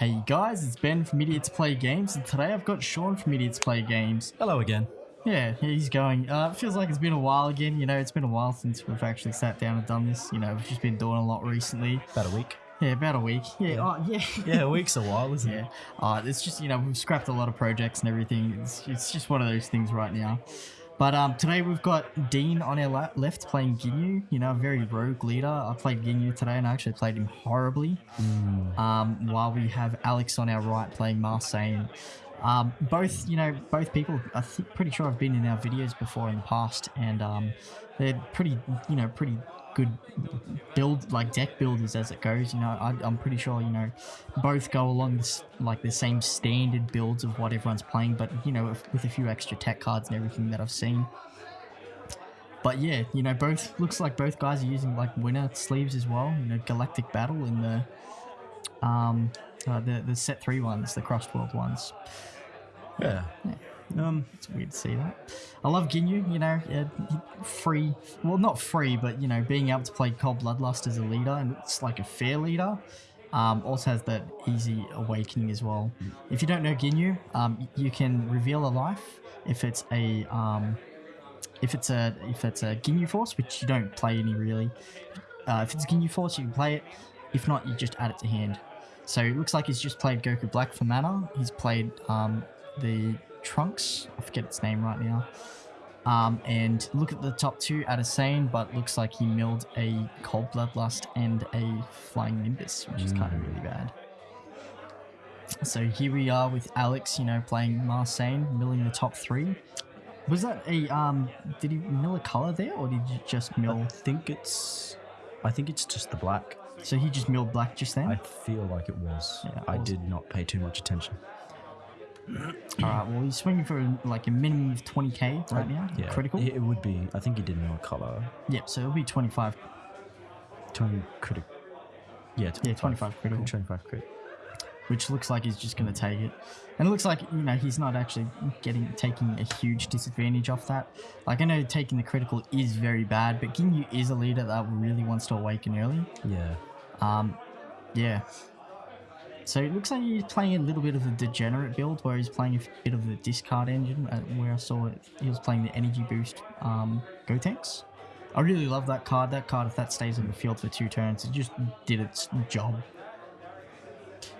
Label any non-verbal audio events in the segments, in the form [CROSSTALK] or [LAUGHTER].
Hey guys, it's Ben from Idiots Play Games, and today I've got Sean from Idiots Play Games. Hello again. Yeah, he's going. Uh, feels like it's been a while again. You know, it's been a while since we've actually sat down and done this. You know, we've just been doing a lot recently. About a week. Yeah, about a week. Yeah, Yeah. oh, yeah. Yeah, a week's a while, isn't [LAUGHS] Yeah. it? Uh, it's just, you know, we've scrapped a lot of projects and everything. It's, it's just one of those things right now. But um, today we've got Dean on our left playing Ginyu, you know, a very rogue leader. I played Ginyu today and I actually played him horribly. Um, while we have Alex on our right playing Marseille. Um, both, you know, both people, I think, pretty sure I've been in our videos before in the past, and um, they're pretty, you know, pretty good build, like deck builders as it goes. You know, I, I'm pretty sure, you know, both go along this, like the same standard builds of what everyone's playing, but you know, with, with a few extra tech cards and everything that I've seen. But yeah, you know, both looks like both guys are using like winner sleeves as well. You know, Galactic Battle in the um uh, the the set three ones, the crossed world ones. Yeah. Um, It's weird to see that. I love Ginyu, you know, free. Well, not free, but you know, being able to play Cold Bloodlust as a leader, and it's like a fair leader. Um, also has that easy awakening as well. If you don't know Ginyu, um, you can reveal a life if it's a um, if it's a if it's a Ginyu Force, which you don't play any really. Uh, if it's Ginyu Force, you can play it. If not, you just add it to hand. So it looks like he's just played Goku Black for mana. He's played um, the Trunks. I forget its name right now. Um, and look at the top two at a Sane, but looks like he milled a Cold Bloodlust and a Flying Nimbus, which is kind of really bad. So here we are with Alex, you know, playing Marseille, milling the top three. Was that a um? Did he mill a color there, or did you just mill? I think it's. I think it's just the black. So he just milled black just then. I feel like it was. Yeah, I did not pay too much attention. All right. Well, he's swinging for like a minimum of 20k right now. Yeah. Critical. It, would be. I think he did no color. Yep. So it'll be 25. 20 critic. Yeah, 25. Yeah, 25 critical. 25 crit. which looks like he's just going to take it. And it looks like you know he's not actually getting taking a huge disadvantage off that. Like I know taking the critical is very bad, but Ginyu is a leader that really wants to awaken early. Yeah. Um, yeah. So it looks like he's playing a little bit of the degenerate build, where he's playing a bit of the discard engine. Uh, where I saw it, he was playing the energy boost um, Gotenks. I really love that card. That card, if that stays on the field for two turns, it just did its job.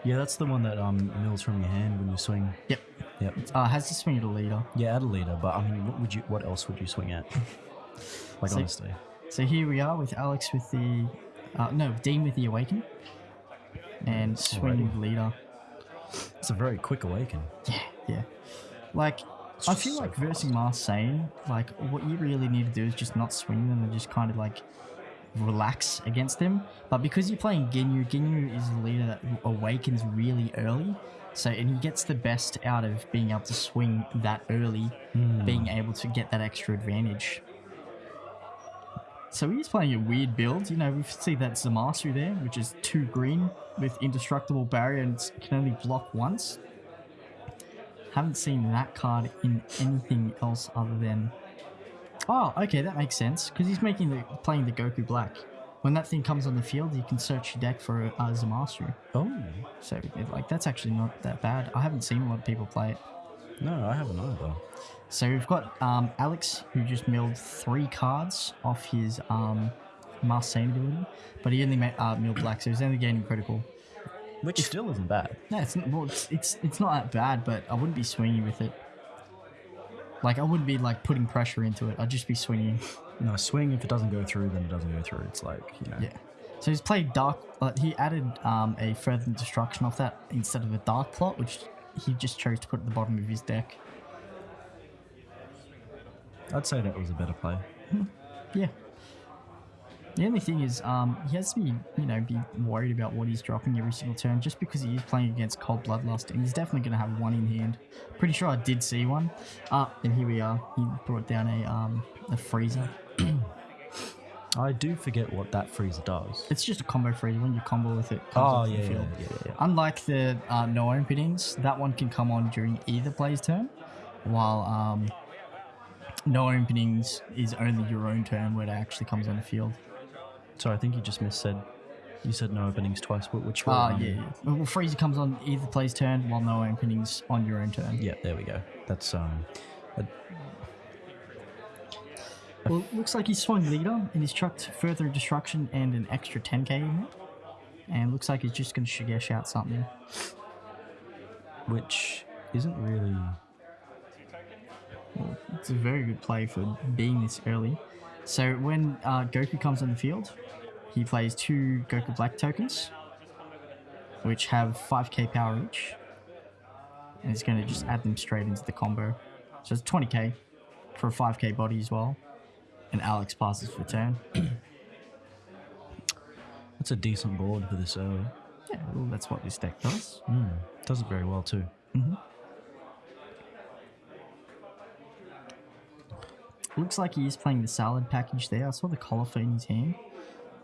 Yeah, that's the one that um mills from your hand when you swing. Yep. Yep. Uh, has to swing at a leader. Yeah, add a leader, but I mean, what would you? What else would you swing at? [LAUGHS] like So- honestly. So here we are with Alex with the, uh, no, Dean with the Awaken. And swing with leader. It's a very quick awaken. Yeah, yeah. Like, I feel so like versing Marseille, like, what you really need to do is just not swing them and just kind of like relax against them. But because you're playing Ginyu, Ginyu is a leader that awakens really early. So, and he gets the best out of being able to swing that early, hmm. being able to get that extra advantage. So he's playing a weird build. You know, we see that Zamasu there, which is two green with indestructible barrier and can only block once. Haven't seen that card in anything else other than. Oh, okay, that makes sense because he's making the playing the Goku Black. When that thing comes on the field, you can search your deck for uh, Zamasu. Oh So, it, like, that's actually not that bad. I haven't seen a lot of people play it. No, I haven't either. So we've got um, Alex, who just milled three cards off his um, Marseille ability, but he only made uh, milled black, so he's only gaining critical. Which still isn't bad. No, it's not, well, it's, it's it's not that bad, but I wouldn't be swinging with it. Like I wouldn't be like putting pressure into it. I'd just be swinging. No, swing if it doesn't go through, then it doesn't go through. It's like you know. Yeah. So he's played dark. Uh, he added um, a further destruction off that instead of a dark plot, which he just chose to put at the bottom of his deck. I'd say that was a better play. Yeah. The only thing is, um, he has to be, you know, be worried about what he's dropping every single turn, just because he is playing against Cold Bloodlust, and he's definitely going to have one in hand. Pretty sure I did see one. Ah, and here we are. He brought down a um a Frieza. [CLEARS THROAT] I do forget what that Frieza does. It's just a combo Frieza. When you combo with it, Oh yeah, the yeah, field. yeah, yeah. Unlike the uh, no openings, that one can come on during either player's turn, while um, no openings is only your own turn where it actually comes on the field. So I think you just missaid. You said no openings twice, which one? Ah, yeah. yeah. Well, Frieza comes on either player's turn, while no openings on your own turn. Yeah, there we go. That's um. a- Well, looks like he's swung leader and he's chucked further destruction and an extra 10k in it. And looks like he's just going to Shigesh out something. which isn't really. Well, it's a very good play for being this early. So when uh, Goku comes on the field, he plays two Goku Black tokens, which have 5k power each. And he's going to just add them straight into the combo. So it's 20k for a 5k body as well. And Alex passes for turn. [CLEARS THROAT] That's a decent board for this early. Yeah, well, that's what this deck does. Mm, does it very well too. Looks like he is playing the salad package there. I saw the cauliflower in his hand.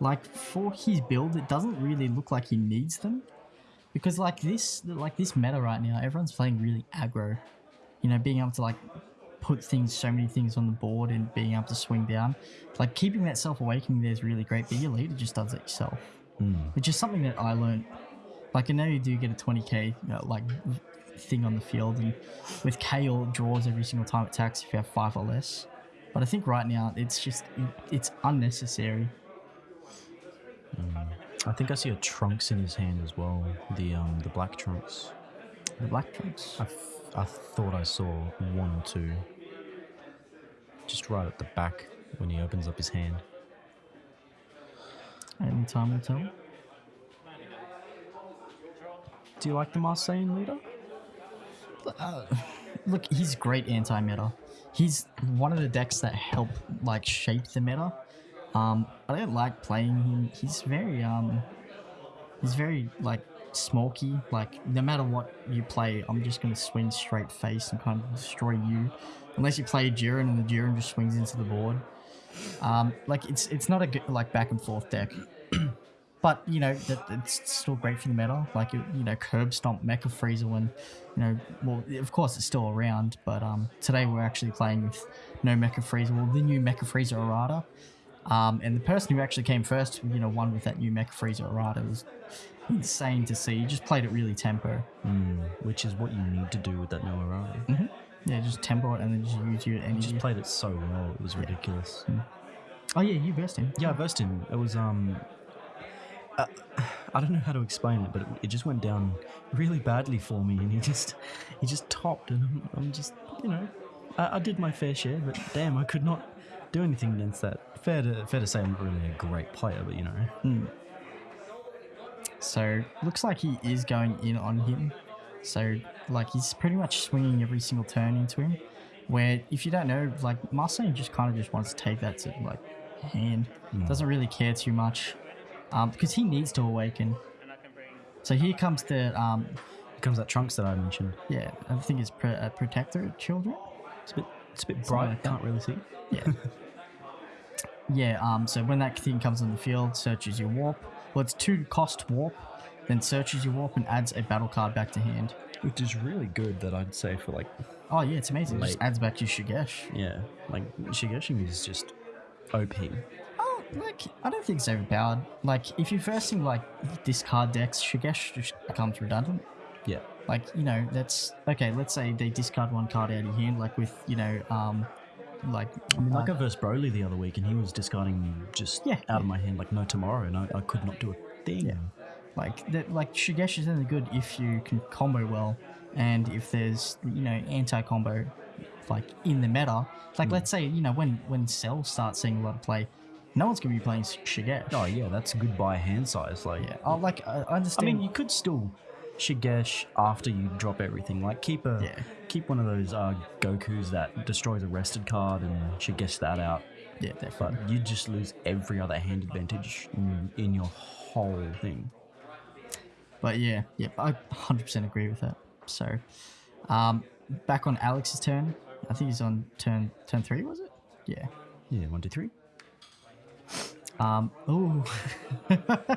Like for his build, it doesn't really look like he needs them, because like this, like this meta right now, everyone's playing really aggro. You know, being able to like put things, so many things on the board, and being able to swing down. Like keeping that self awakening there is really great, but your leader just does it yourself, hmm. which is something that I learned. Like I know you do get a 20k you know, like thing on the field, and with Kale it draws every single time it attacks if you have five or less. But I think right now it's just it's unnecessary. Hmm. I think I see a trunks in his hand as well. The um the black trunks. The black trunks. I, I thought I saw one two. Just right at the back when he opens up his hand. Only time will tell. Do you like the Marseille leader? Look, he's great anti-meta. He's one of the decks that help like shape the meta. Um, I don't like playing him. He's very um, he's very like smoky. Like no matter what you play, I'm just gonna swing straight face and kind of destroy you. Unless you play Jiren and the Jiren just swings into the board. Um, like it's it's not a good like back and forth deck. [CLEARS THROAT] But you know that it's still great for the meta. Like you you know, curb stomp Mecha Frieza when you know, well, of course it's still around. But um, today we're actually playing with no Mecha Frieza. Well, the new Mecha Frieza errata. Um, and the person who actually came first, you know, won with that new Mecha Frieza errata was insane to see. You just played it really tempo. Mm, which is what you need to do with that Noah Raleigh. Yeah, just tempo it and then just use your energy. just played it so well. It was ridiculous. oh yeah, you versed him. Yeah, I versed him. It was um. Uh, I don't know how to explain it, but it, it just went down really badly for me, and he just he just topped, and I'm, I'm just you know, I, I did my fair share, but damn, I could not do anything against that. Fair to fair to say, I'm not really a great player, but you know, So looks like he is going in on him. So like he's pretty much swinging every single turn into him. Where if you don't know, like Marseille just kind of just wants to take that to like hand. Doesn't really care too much, um, because he needs to awaken. So here comes the um, here comes that trunks that I mentioned. yeah, I think it's pre- uh, protector children. It's a bit it's a bit Something bright. like that. Can't really see. Yeah. [LAUGHS] yeah, um, so when that thing comes on the field, searches your warp. Well, it's two cost warp, then searches your warp and adds a battle card back to hand. Which is really good that I'd say for like Oh yeah, it's amazing. It just adds back your Shigesh. yeah, like Shigeshi is just OP. Oh, like I don't think it's overpowered. Like if you're versing like discard decks, Shigesh just becomes redundant. Yeah. Like you know that's okay. Let's say they discard one card out of your hand, like with you know um, like I mean, like I versed Broly the other week, and he was discarding just Yeah, out of my hand like no tomorrow, and I, I could not do a thing. Yeah. like that like Shigesh is only good if you can combo well, and if there's you know anti combo like in the meta. Like let's mm. say you know when when Cell starts seeing a lot of play, no one's gonna be playing Shigesh. Oh yeah, that's good by hand size. Like, yeah. Oh, like I understand. I mean, you could still Shigesh after you drop everything. Like keep a Yeah. keep one of those uh, Goku's that destroys a rested card and Shigesh that out. yeah, But definitely. you just lose every other hand advantage in, in your whole thing. But yeah, yeah, I 100% agree with that. So, um, back on Alex's turn. I think he's on turn turn three, was it? Yeah. Yeah, one, two, three. Um. Oh. [LAUGHS]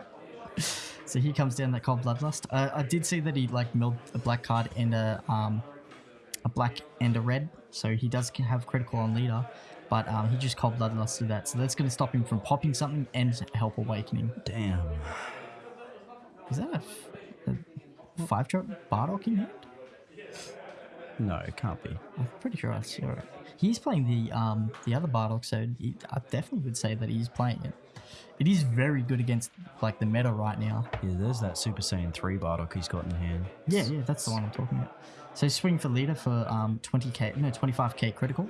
so he comes down that cold bloodlust. Uh, I did see that he like milled a black card and a um, a black and a red. So he does have critical on leader, but um, he just cold bloodlusted that. So that's going to stop him from popping something and help awakening. Damn. Is that a, f- a five drop Bardock in hand? No, it can't be. I'm pretty sure I saw it. He's playing the um the other Bardock, so he, I definitely would say that he's playing it. It is very good against like the meta right now. Yeah, there's that Super Saiyan 3 Bardock he's got in hand. Yeah, yeah, that's the one I'm talking about. So swing for leader for um 20k, no 25k critical.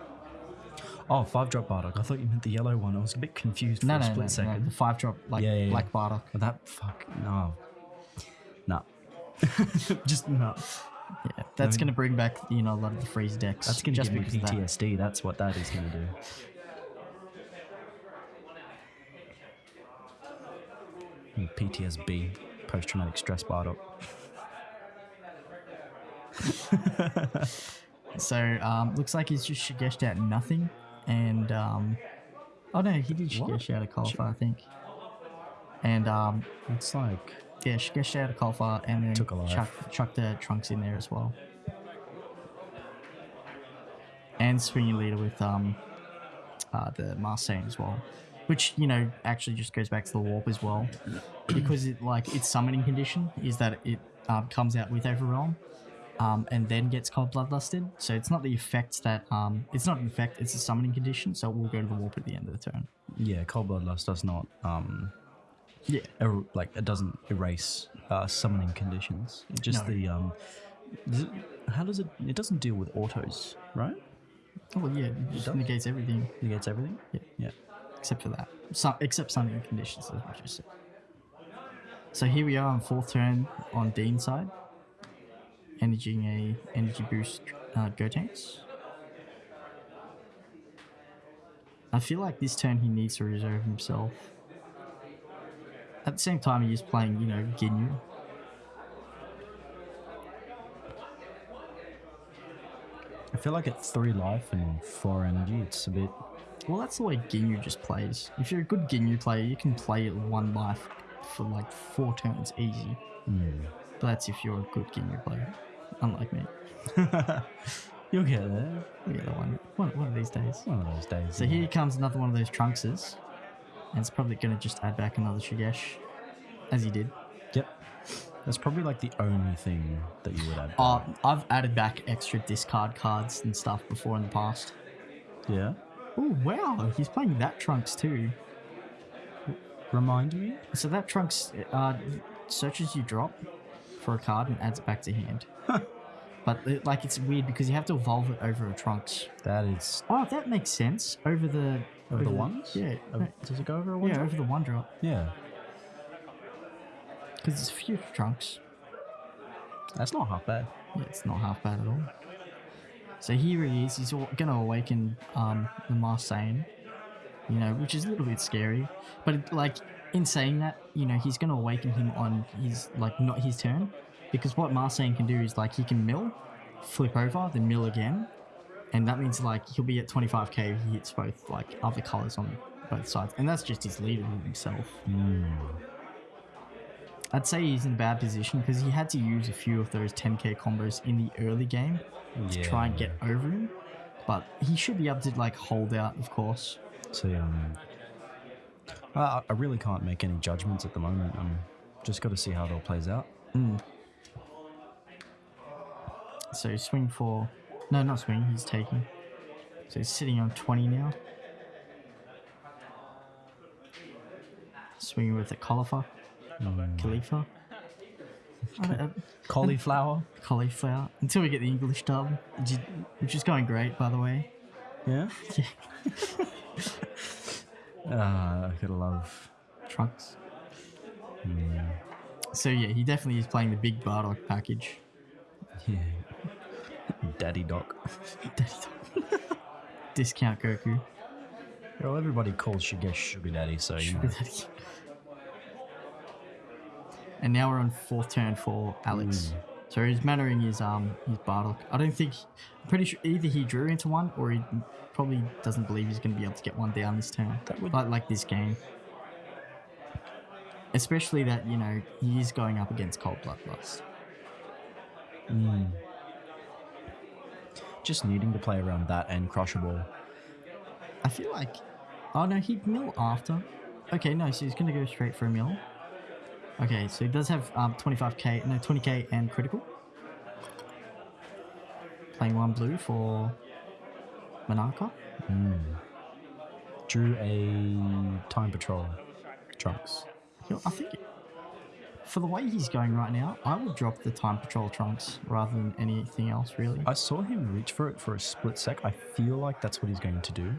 Oh, five drop Bardock. I thought you meant the yellow one. I was a bit confused for No, a no, split no, no, second. the five drop like Yeah, yeah, yeah. black Bardock. That fuck no. No. [LAUGHS] Just no. [LAUGHS] Yeah, that's gonna bring back you know a lot of the freeze decks. That's gonna just give me of that. PTSD. That's what that is gonna do. Mm, PTSB, post traumatic stress Bardock. [LAUGHS] So um, looks like he's just Shigeshed out nothing, and um, oh no, he did? Shigesh out a qualifier, I think. And um, It's like yeah, Shigeshed out a qualifier, and then Took a chuck, chuck the trunks in there as well. And swinging leader with um, uh, the Marseille as well, which you know actually just goes back to the warp as well, [CLEARS THROAT] because it like its summoning condition is that it um, comes out with Overwhelm, um, and then gets cold bloodlusted. So it's not the effect that um, it's not an effect; it's a summoning condition. So it will go to the warp at the end of the turn. yeah, cold bloodlust does not um Yeah, er- like it doesn't erase uh, summoning conditions. Just No. the um. does it- how does it? It doesn't deal with autos, right? oh well, yeah, it does? negates everything It gets everything. Yeah. Yeah. except for that. Some, except summoning conditions, as what you said. So here we are on fourth turn on Dean's side, energizing a energy boost uh, Gotenks. I feel like this turn he needs to reserve himself. At the same time, he is playing, you know, Ginyu. I feel like at three life and four energy, it's a bit. Well, that's the way Ginyu just plays. If you're a good Ginyu player, you can play it one life for like four turns easy. Mm. But that's if you're a good Ginyu player, unlike me. [LAUGHS] You'll get there. We get one, one, one of these days. One of those days. So here comes another one of those Trunkses. And it's probably going to just add back another Shigesh, as he did. Yep. That's probably like the only thing that you would add. Uh, I've added back extra discard cards and stuff before in the past. yeah. Oh, wow. He's playing that Trunks too. Remind me. So that Trunks uh, searches you drop for a card and adds it back to hand. But it, like it's weird because you have to evolve it over a Trunks. That is Oh, that makes sense. Over the over the ones. Yeah, no, does it go over a one? yeah, drop? over the one drop Yeah. because it's few Trunks. That's not half bad. Yeah, it's not half bad at all. So here he is. He's gonna awaken um, the Marseille, you know, which is a little bit scary. But it, like in saying that, you know, he's gonna awaken him on his like not his turn, because what Marseille can do is like he can mill, flip over, then mill again, and that means like he'll be at 25k if he hits both like other colors on both sides, and that's just his leader himself. I'd say he's in a bad position because he had to use a few of those 10k combos in the early game to try and get over him. But he should be able to like hold out, of course. So um, I, I really can't make any judgments at the moment. I'm just got to see how it all plays out. So swing for, no, not swing. He's taking. So he's sitting on 20 now. Swinging with a cauliflower, Khalifa. Don't- uh, Cauliflower. cauliflower until we get the English dub, which is, going great, by the way. Yeah. [LAUGHS] Yeah. [LAUGHS] Ah, I gotta love. Trunks. So yeah, he definitely is playing the big Bardock package. Yeah. Daddy Doc. [LAUGHS] Daddy Doc. [LAUGHS] Discount Goku. Well, everybody calls Shigesh Sugar Daddy, so you know. and now we're on fourth turn for Alex. So his mannering is um his Bardock. I don't think I'm pretty sure either he drew into one or he probably doesn't believe he's gonna be able to get one down this turn. That would- like like this game. Especially that, you know, he is going up against Cold Bloodlust. Just needing to play around that and Crushable. I feel like oh no, he'd mill after. Okay, no, so he's gonna go straight for a mill. Okay, so he does have um, 25k, no, 20k and critical. Playing one blue for Monarcha. Drew a time patrol trunks. I think for the way he's going right now, I would drop the time patrol trunks rather than anything else, really. I saw him reach for it for a split sec. I feel like that's what he's going to do.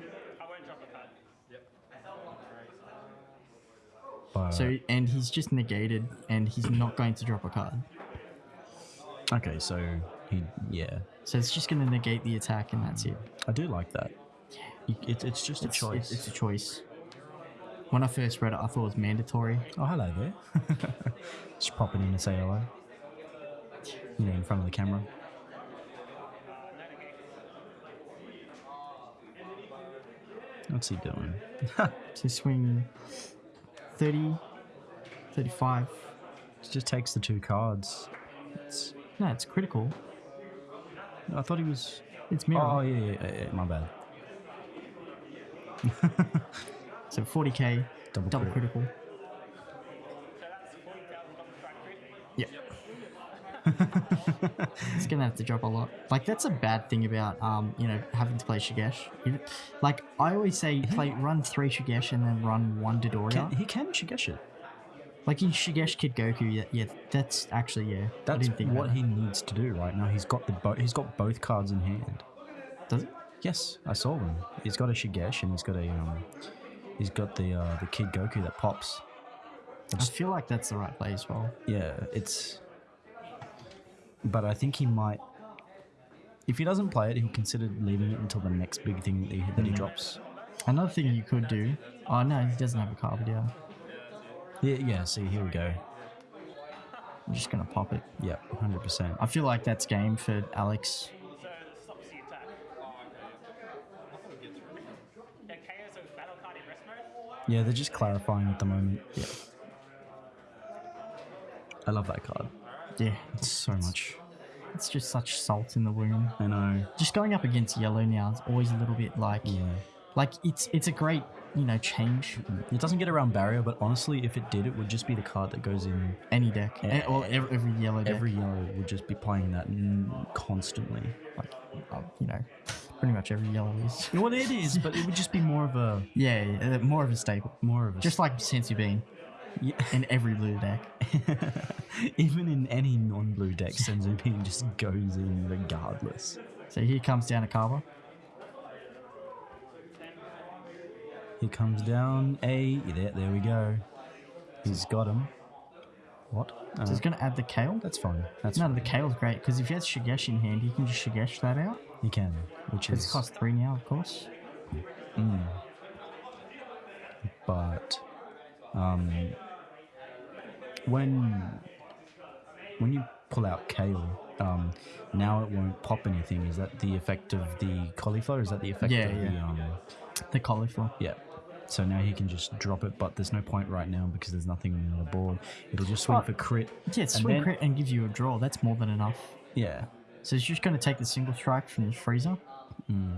But, So, and he's just negated, and he's not going to drop a card. okay, so he, yeah, So it's just going to negate the attack, and that's it. I do like that. You- It, it's just a choice. It's, it's a choice. When I first read it, I thought it was mandatory. Oh, hello there. [LAUGHS] Just popping in to say hello. You know, in front of the camera. What's he doing? [LAUGHS] So swing 30, 35. He just takes the two cards. It's, No, it's critical. I thought he was. It's mirror. Oh, yeah, yeah, yeah, yeah, my bad. [LAUGHS] So 40k, Double double crit. critical. Yeah. [LAUGHS] it's gonna have to drop a lot. Like that's a bad thing about um, you know, having to play Shigesh. Like I always say, play run three Shigesh and then run one Dodoria. Can, he can Shigesh it. like in Shigesh Kid Goku, yeah, yeah, that's actually yeah. I That's didn't think what he needs to do right now. He's got the bo- he's got both cards in hand. does it. Yes, I saw them. He's got a Shigesh and he's got a um, he's got the uh, the Kid Goku that pops. I feel like that's the right play as well. Yeah, it's. But I think he might. If he doesn't play it, he'll consider leaving it until the next big thing that he, that he drops. Another thing you could do. Oh no, he doesn't have a card, yeah. Yeah, yeah. See, here we go. I'm just gonna pop it. Yep, hundred percent. I feel like that's game for Alex. Yeah, they're just clarifying at the moment. Yeah. I love that card. Yeah, It's so much. it's just such salt in the wound. I know. Just going up against yellow now is always a little bit like, Yeah. like it's it's a great you know change It doesn't get around barrier, but honestly, if it did, it would just be the card that goes in any deck Yeah. Or every, every yellow deck. every yellow. Would just be playing that mm, constantly. like uh, you know, pretty much every yellow is. [LAUGHS] Well, it is, but it would just be more of a Yeah, yeah, uh, more of a staple. more of a Just like Senzu Bean yeah. in every blue deck. [LAUGHS] Even in any non-blue deck, Senzu Bean just goes in regardless. So here comes down a Cabba. He comes down a there. There we go. He's got him. What? Uh, So he's going to add the Kale. that's fine. That's No, fine. the Kale's great because if he has Shigesh in hand, he can just Shigesh that out. He can, which It's is cost three now, of course. but um, when when you pull out kale, um, now it won't pop anything. Is that the effect of the cauliflower? Is that the effect Yeah, of the um, The cauliflower. yeah? So now he can just drop it, but there's no point right now because there's nothing on the other board. It'll just swing Oh. for crit. Yeah, swing then- crit and gives you a draw. That's more than enough. Yeah, So he's just going to take the single strike from the Frieza. Hmm.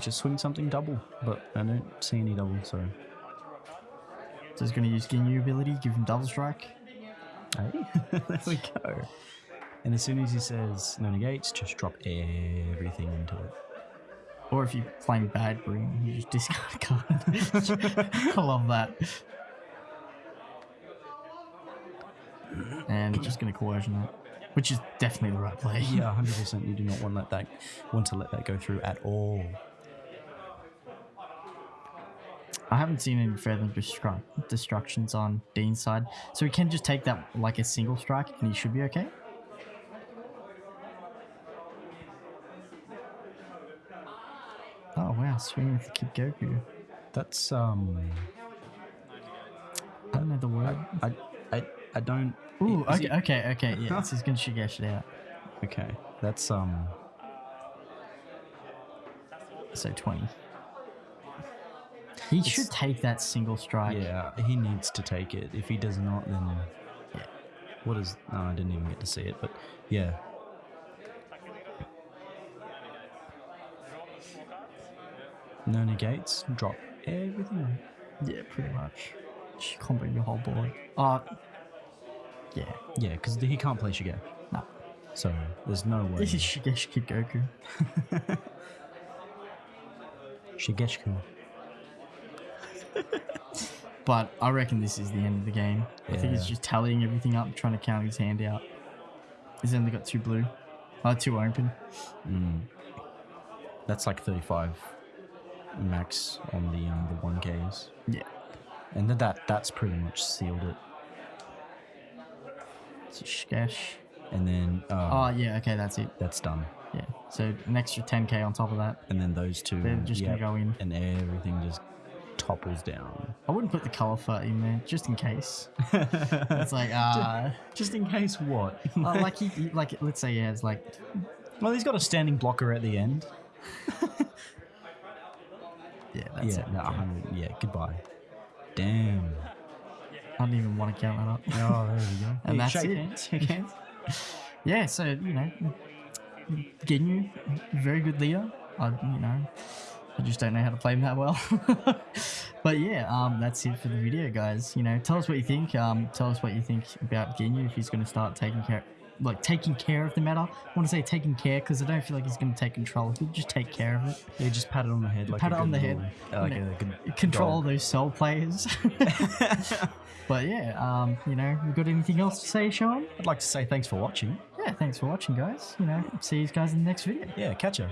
just swing something double, but I don't see any double. So So he's going to use Ginyu ability, give him double strike. Hey, [LAUGHS] there we go. And as soon as he says no negates, just drop everything into it. Or if you're playing bad green, you just discard [LAUGHS] a card. [LAUGHS] I love that. And just going to coercion that, which is definitely the right play. Yeah, [LAUGHS] hundred percent. You do not want let that want to let that go through at all. I haven't seen any further destru- destructions on Dean's side, so he can just take that like a single strike, and he should be okay. Oh wow, swinging with the Kid Goku. That's um, I don't know the word. I I, I don't. Ooh, okay, it- okay, okay, yeah. So he's gonna Shigesh it out. okay. That's um. So twenty. He should take that single strike. Yeah, he needs to take it. If he does not, then what is? No, I didn't even get to see it, but yeah. No negates. Drop everything. Yeah, pretty much. Just combo your whole board. Uh, yeah, Yeah, because he can't play Shige. no. So there's no way. This is Shigeshi Kid Goku. [LAUGHS] Shigeshku. [LAUGHS] But I reckon this is the end of the game. I think he's just tallying everything up, trying to count his hand out. He's only got two blue. Uh, two open. Mm. That's like 35 max on the um, the 1Ks. Yeah. And then that that's pretty much sealed it. It's. And then uh, Oh, yeah, okay, that's it. that's done. Yeah. So an extra 10k on top of that. And then those two, They're just yep, gonna go in. and everything just topples down. I wouldn't put the color fur in there, just in case. [LAUGHS] It's like, uh, Just in case what? uh, [LAUGHS] like he, he- like let's say he has like, well, he's got a standing blocker at the end. [LAUGHS] yeah, that's yeah, it. no, 100, yeah, goodbye. Damn. I don't even want to count that up. [LAUGHS] Oh, there we go. And Hey, that's it. yeah, so you know, Ginyu, very good leader. I, you know, I just don't know how to play him that well. [LAUGHS] but yeah, um, that's it for the video, guys. You know, tell us what you think. Um, tell us what you think about Ginyu if he's going to start taking care, like taking care of the meta. I want to say taking care because I don't feel like he's going to take control. He'll just take care of it. Yeah, just pat it on the head. Like Pat it on the head, uh, like know, a Control dog. those soul players. [LAUGHS] [LAUGHS] but yeah, um, you know, you got anything else to say, Sean? I'd like to say thanks for watching. Yeah, thanks for watching, guys. You know, see you guys in the next video. Yeah, catch ya.